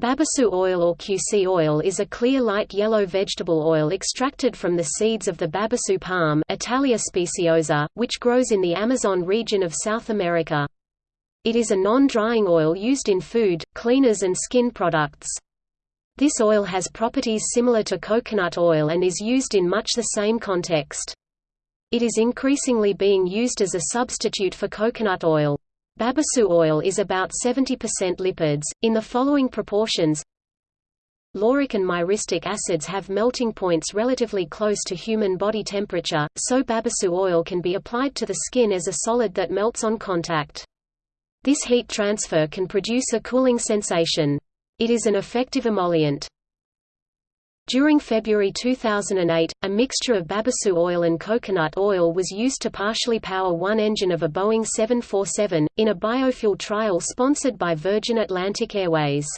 Babassu oil or cusi oil is a clear light yellow vegetable oil extracted from the seeds of the Babassu palm Attalea speciosa, which grows in the Amazon region of South America. It is a non-drying oil used in food, cleaners and skin products. This oil has properties similar to coconut oil and is used in much the same context. It is increasingly being used as a substitute for coconut oil. Babassu oil is about 70% lipids, in the following proportions Lauric and myristic acids have melting points relatively close to human body temperature, so Babassu oil can be applied to the skin as a solid that melts on contact. This heat transfer can produce a cooling sensation. It is an effective emollient. During February 2008, a mixture of Babassu oil and coconut oil was used to partially power one engine of a Boeing 747, in a biofuel trial sponsored by Virgin Atlantic Airways.